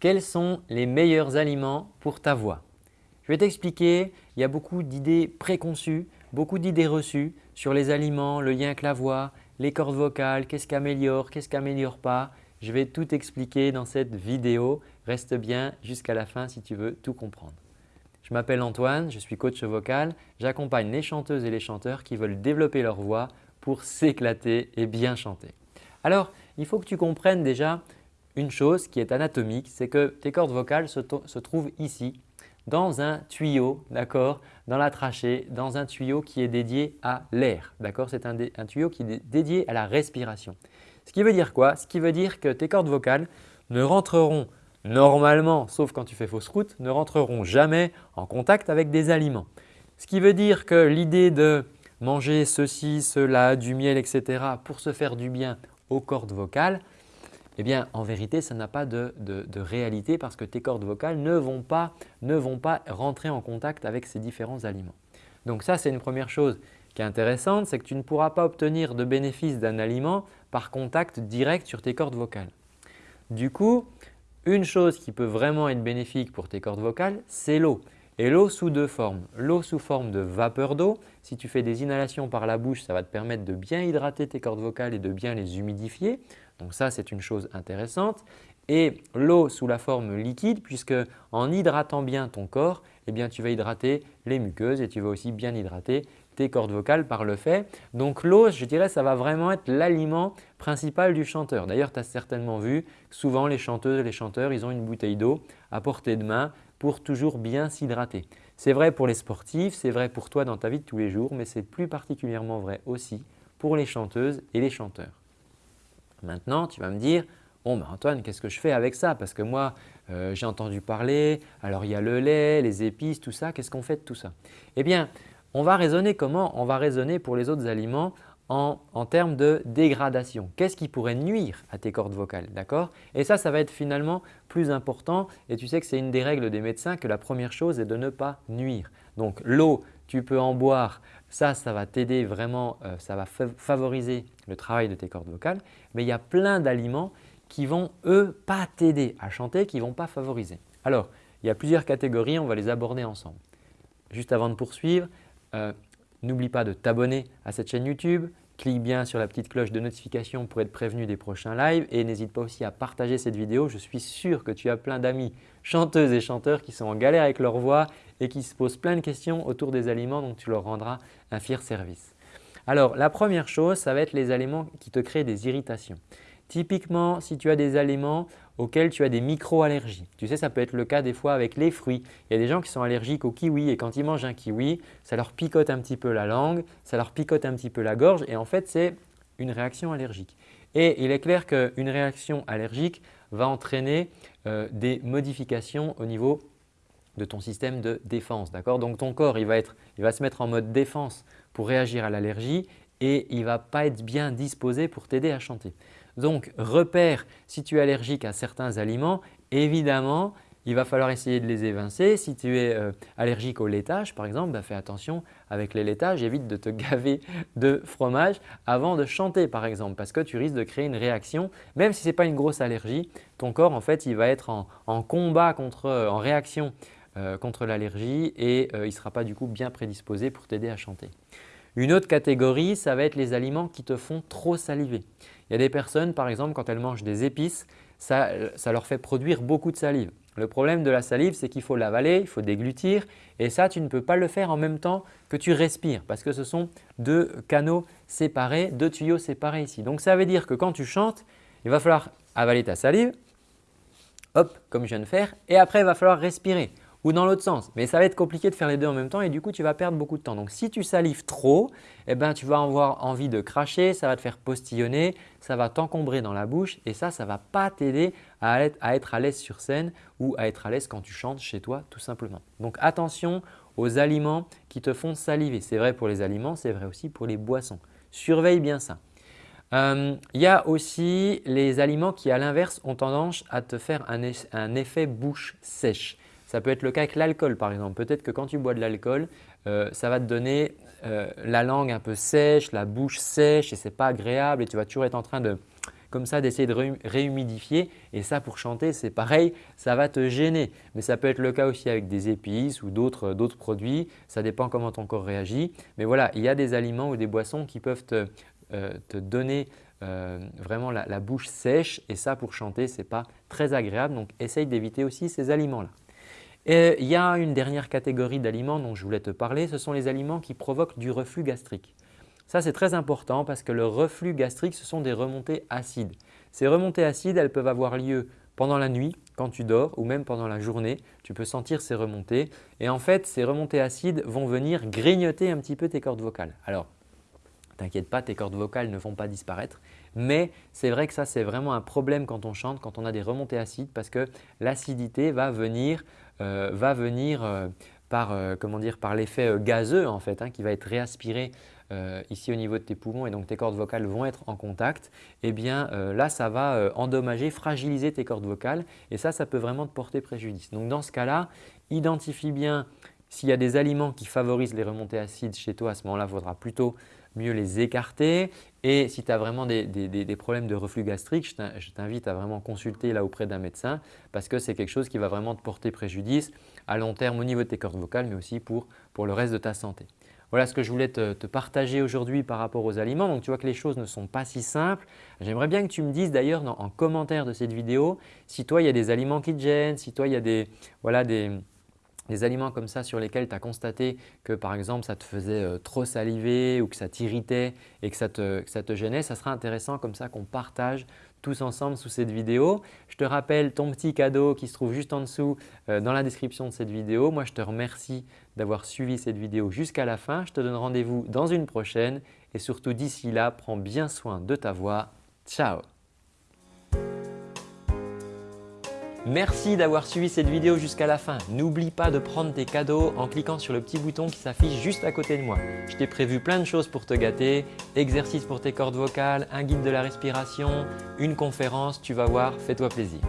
quels sont les meilleurs aliments pour ta voix? Je vais t'expliquer, il y a beaucoup d'idées préconçues, beaucoup d'idées reçues sur les aliments, le lien avec la voix, les cordes vocales, qu'est-ce qui améliore, qu'est-ce qui n'améliore pas. Je vais tout expliquer dans cette vidéo. Reste bien jusqu'à la fin si tu veux tout comprendre. Je m'appelle Antoine, je suis coach vocal. J'accompagne les chanteuses et les chanteurs qui veulent développer leur voix pour s'éclater et bien chanter. Alors, il faut que tu comprennes déjà une chose qui est anatomique, c'est que tes cordes vocales se, trouvent ici, dans un tuyau, d'accord, dans la trachée, dans un tuyau qui est dédié à l'air, d'accord C'est un, un, tuyau qui est dédié à la respiration. Ce qui veut dire quoi? Ce qui veut dire que tes cordes vocales ne rentreront normalement, sauf quand tu fais fausse route, ne rentreront jamais en contact avec des aliments. Ce qui veut dire que l'idée de manger ceci, cela, du miel, etc. pour se faire du bien aux cordes vocales, eh bien en vérité ça n'a pas de, réalité parce que tes cordes vocales ne vont, pas, ne vont pas rentrer en contact avec ces différents aliments. Donc ça c'est une première chose qui est intéressante, c'est que tu ne pourras pas obtenir de bénéfice d'un aliment par contact direct sur tes cordes vocales. Du coup, une chose qui peut vraiment être bénéfique pour tes cordes vocales, c'est l'eau. Et l'eau sous deux formes. L'eau sous forme de vapeur d'eau. Si tu fais des inhalations par la bouche, ça va te permettre de bien hydrater tes cordes vocales et de bien les humidifier. Donc ça, c'est une chose intéressante. Et l'eau sous la forme liquide puisque en hydratant bien ton corps, eh bien, tu vas hydrater les muqueuses et tu vas aussi bien hydrater cordes vocales par le fait. Donc l'eau, je dirais, ça va vraiment être l'aliment principal du chanteur. D'ailleurs, tu as certainement vu souvent les chanteuses et les chanteurs, ils ont une bouteille d'eau à portée de main pour toujours bien s'hydrater. C'est vrai pour les sportifs, c'est vrai pour toi dans ta vie de tous les jours, mais c'est plus particulièrement vrai aussi pour les chanteuses et les chanteurs. Maintenant, tu vas me dire, Bon, ben Antoine, qu'est-ce que je fais avec ça? Parce que moi, euh, j'ai entendu parler, alors il y a le lait, les épices, tout ça. Qu'est-ce qu'on fait de tout ça? Eh bien, on va raisonner comment? On va raisonner pour les autres aliments en, termes de dégradation. Qu'est-ce qui pourrait nuire à tes cordes vocales d'accord? Et ça, ça va être finalement plus important et tu sais que c'est une des règles des médecins que la première chose est de ne pas nuire. Donc l'eau, tu peux en boire, ça, ça va t'aider vraiment, euh, ça va favoriser le travail de tes cordes vocales. Mais il y a plein d'aliments qui vont eux pas t'aider à chanter, qui ne vont pas favoriser. Alors, il y a plusieurs catégories, on va les aborder ensemble. Juste avant de poursuivre, euh, n'oublie pas de t'abonner à cette chaîne YouTube, clique bien sur la petite cloche de notification pour être prévenu des prochains lives et n'hésite pas aussi à partager cette vidéo. Je suis sûr que tu as plein d'amis chanteuses et chanteurs qui sont en galère avec leur voix et qui se posent plein de questions autour des aliments donc tu leur rendras un fier service. Alors la première chose, ça va être les aliments qui te créent des irritations. Typiquement, si tu as des aliments auxquels tu as des micro-allergies, tu sais ça peut être le cas des fois avec les fruits. Il y a des gens qui sont allergiques au kiwi et quand ils mangent un kiwi, ça leur picote un petit peu la langue, ça leur picote un petit peu la gorge et en fait c'est une réaction allergique. Et il est clair qu'une réaction allergique va entraîner euh, des modifications au niveau de ton système de défense. Donc ton corps il va, être, il va se mettre en mode défense pour réagir à l'allergie et il ne va pas être bien disposé pour t'aider à chanter. Donc repère si tu es allergique à certains aliments, évidemment il va falloir essayer de les évincer. Si tu es euh, allergique au laitage par exemple, bah, fais attention avec les laitages, évite de te gaver de fromage avant de chanter par exemple parce que tu risques de créer une réaction. Même si ce n'est pas une grosse allergie, ton corps en fait il va être en, combat, contre, en réaction euh, contre l'allergie et euh, il ne sera pas du coup bien prédisposé pour t'aider à chanter. Une autre catégorie, ça va être les aliments qui te font trop saliver. Il y a des personnes par exemple quand elles mangent des épices, ça, leur fait produire beaucoup de salive. Le problème de la salive, c'est qu'il faut l'avaler, il faut déglutir et ça, tu ne peux pas le faire en même temps que tu respires parce que ce sont deux canaux séparés, deux tuyaux séparés ici. Donc ça veut dire que quand tu chantes, il va falloir avaler ta salive, hop, comme je viens de faire et après il va falloir respirer ou dans l'autre sens. Mais ça va être compliqué de faire les deux en même temps et du coup, tu vas perdre beaucoup de temps. Donc, si tu salives trop, eh ben, tu vas avoir envie de cracher, ça va te faire postillonner, ça va t'encombrer dans la bouche et ça, ça ne va pas t'aider à être à l'aise sur scène ou à être à l'aise quand tu chantes chez toi tout simplement. Donc, attention aux aliments qui te font saliver. C'est vrai pour les aliments, c'est vrai aussi pour les boissons. Surveille bien ça. Euh, il y a aussi les aliments qui à l'inverse ont tendance à te faire un effet bouche sèche. Ça peut être le cas avec l'alcool par exemple. Peut-être que quand tu bois de l'alcool, euh, ça va te donner euh, la langue un peu sèche, la bouche sèche et ce n'est pas agréable et tu vas toujours être en train de comme ça d'essayer de réhumidifier et ça pour chanter c'est pareil, ça va te gêner. Mais ça peut être le cas aussi avec des épices ou d'autres produits, ça dépend comment ton corps réagit. Mais voilà, il y a des aliments ou des boissons qui peuvent te, euh, donner euh, vraiment la, la, bouche sèche et ça pour chanter ce n'est pas très agréable donc essaye d'éviter aussi ces aliments-là. Et il y a une dernière catégorie d'aliments dont je voulais te parler, ce sont les aliments qui provoquent du reflux gastrique. Ça c'est très important parce que le reflux gastrique ce sont des remontées acides. Ces remontées acides elles peuvent avoir lieu pendant la nuit, quand tu dors ou même pendant la journée, tu peux sentir ces remontées et en fait ces remontées acides vont venir grignoter un petit peu tes cordes vocales. Alors t'inquiète pas, tes cordes vocales ne vont pas disparaître. Mais c'est vrai que ça c'est vraiment un problème quand on chante, quand on a des remontées acides parce que l'acidité va venir, va venir euh, par, euh, par l'effet gazeux en fait, hein, qui va être réaspiré ici au niveau de tes poumons et donc tes cordes vocales vont être en contact, eh bien là ça va endommager, fragiliser tes cordes vocales et ça, ça peut vraiment te porter préjudice. Donc dans ce cas-là, identifie bien s'il y a des aliments qui favorisent les remontées acides chez toi, à ce moment-là, il faudra plutôt mieux les écarter. Et si tu as vraiment des, problèmes de reflux gastrique, je t'invite à vraiment consulter là auprès d'un médecin parce que c'est quelque chose qui va vraiment te porter préjudice à long terme au niveau de tes cordes vocales mais aussi pour, le reste de ta santé. Voilà ce que je voulais te, partager aujourd'hui par rapport aux aliments. Donc tu vois que les choses ne sont pas si simples. J'aimerais bien que tu me dises d'ailleurs en commentaire de cette vidéo si toi il y a des aliments qui te gênent, si toi il y a des, voilà, des, des aliments comme ça sur lesquels tu as constaté que par exemple ça te faisait euh, trop saliver ou que ça t'irritait et que ça, te, ça te gênait, ça sera intéressant comme ça qu'on partage tous ensemble sous cette vidéo. Je te rappelle ton petit cadeau qui se trouve juste en dessous euh, dans la description de cette vidéo. Moi, je te remercie d'avoir suivi cette vidéo jusqu'à la fin. Je te donne rendez-vous dans une prochaine et surtout d'ici là, prends bien soin de ta voix. Ciao Merci d'avoir suivi cette vidéo jusqu'à la fin. N'oublie pas de prendre tes cadeaux en cliquant sur le petit bouton qui s'affiche juste à côté de moi. Je t'ai prévu plein de choses pour te gâter, exercices pour tes cordes vocales, un guide de la respiration, une conférence, tu vas voir, fais-toi plaisir.